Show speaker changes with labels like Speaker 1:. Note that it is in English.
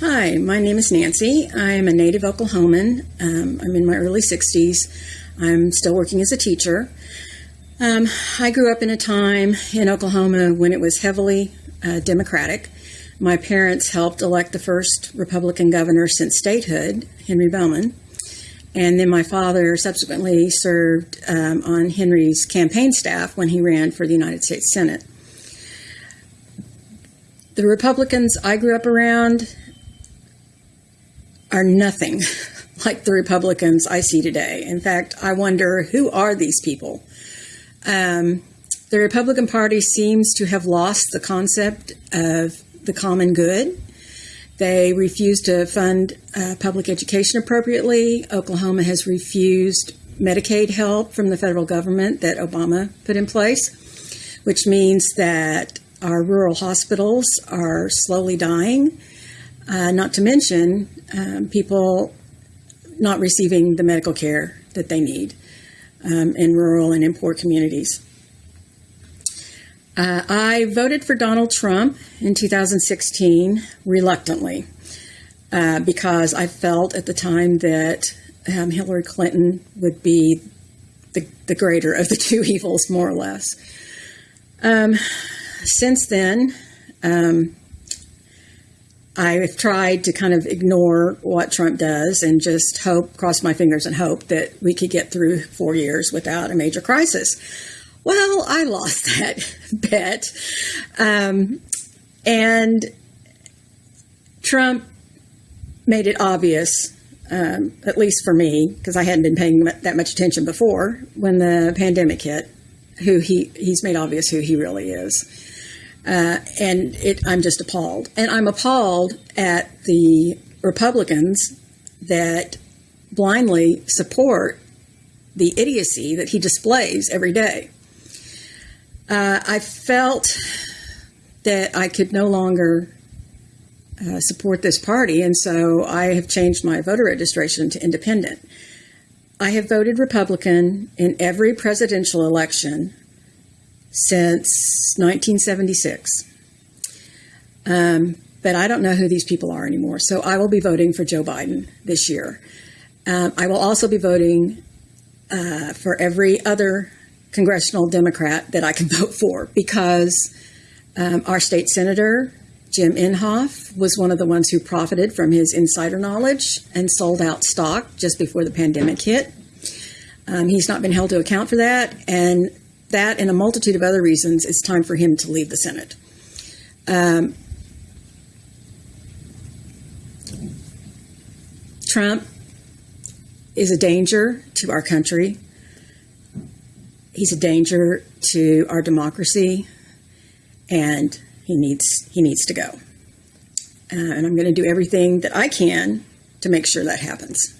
Speaker 1: Hi, my name is Nancy. I'm a native Oklahoman. Um, I'm in my early 60s. I'm still working as a teacher. Um, I grew up in a time in Oklahoma when it was heavily uh, Democratic. My parents helped elect the first Republican governor since statehood, Henry Bellmon. And then my father subsequently served um, on Henry's campaign staff when he ran for the United States Senate. The Republicans I grew up around are nothing like the Republicans I see today. In fact, I wonder who are these people? Um, the Republican Party seems to have lost the concept of the common good. They refuse to fund uh, public education appropriately. Oklahoma has refused Medicaid help from the federal government that Obama put in place, which means that our rural hospitals are slowly dying. Uh, not to mention um, people not receiving the medical care that they need um, in rural and in poor communities. Uh, I voted for Donald Trump in 2016 reluctantly uh, because I felt at the time that um, Hillary Clinton would be the, the greater of the two evils, more or less. Um, since then, um, I've tried to kind of ignore what Trump does and just hope, cross my fingers and hope that we could get through four years without a major crisis. Well, I lost that bet. Um, and Trump made it obvious, um, at least for me, because I hadn't been paying that much attention before when the pandemic hit, who he, he's made obvious who he really is. Uh, and it, I'm just appalled. And I'm appalled at the Republicans that blindly support the idiocy that he displays every day. Uh, I felt that I could no longer uh, support this party, and so I have changed my voter registration to independent. I have voted Republican in every presidential election since 1976. Um, but I don't know who these people are anymore. So I will be voting for Joe Biden this year. Um, I will also be voting uh, for every other congressional Democrat that I can vote for because um, our state senator, Jim Inhofe, was one of the ones who profited from his insider knowledge and sold out stock just before the pandemic hit. Um, he's not been held to account for that, and that and a multitude of other reasons, it's time for him to leave the Senate. Um, Trump is a danger to our country. He's a danger to our democracy, and he needs he needs to go. Uh, and I'm going to do everything that I can to make sure that happens.